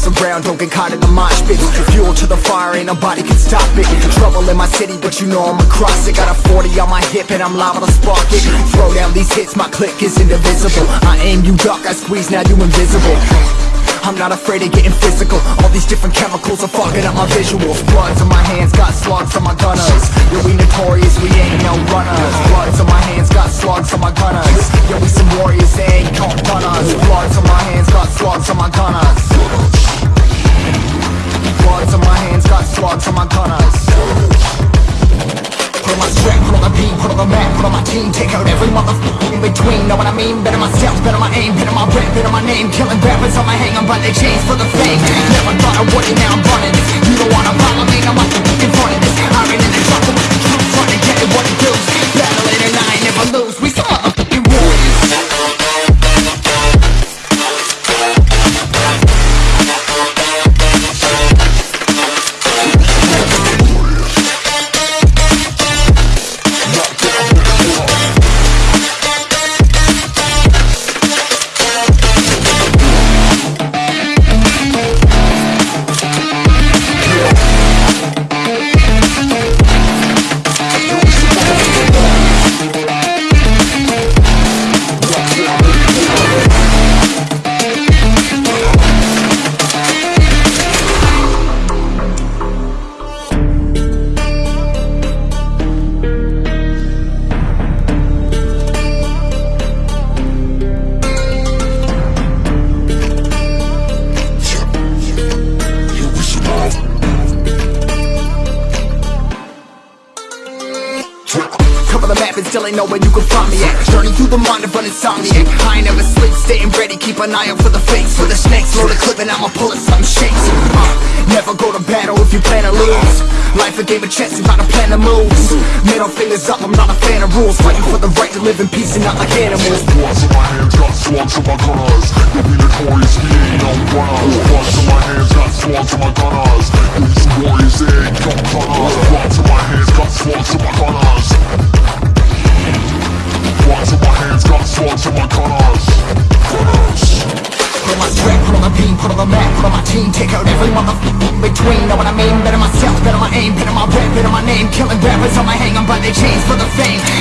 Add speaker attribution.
Speaker 1: us around, don't get caught in the mosh pit. Fuel to the fire, ain't nobody can stop it. Trouble in my city, but you know I'm across it. Got a 40 on my hip and I'm liable to spark it. Throw down these hits, my click is indivisible. I aim, you duck, I squeeze, now you invisible. I'm not afraid of getting physical. All these different chemicals are fucking up my visuals Bloods on my hands, got slugs on my gunners. Yeah, we notorious, we ain't no runners. Bloods on my hands, got slugs on my gunners. Yeah, we some warriors, they ain't called gunners Bloods on my hands, got slugs on my gunners slugs on my gunners Put on my strap, put on the beat, put on the map, put on my team. Take out every motherfucker in between, know what I mean? Better myself, better my aim, better my rap, better my name. Killing rappers on my hang, I'm by their chains for the fame. Never the map and still ain't know where you can find me at. Journey through the mind of an insomniac. I ain't never sleep, staying ready, keep an eye out for the fakes For the snakes, load a clip and I'ma pull it, something shakes. Uh, Never go to battle if you plan to lose. Life a game of chess, you gotta plan the moves Middle fingers up, I'm not a fan of rules. Fighting for the right to live in peace and not like animals.
Speaker 2: Bloods in my hands, got slugs in my gunners. You'll be notorious, we ain't no runners Bloods in my hands, got slugs in my gunners. We warriors, ain't no gunners
Speaker 1: team Take out every motherfucker in between, know what I mean? Better myself, better my aim, better my rap, better my name. Killing rappers on my hang, I'm by their chains for the fame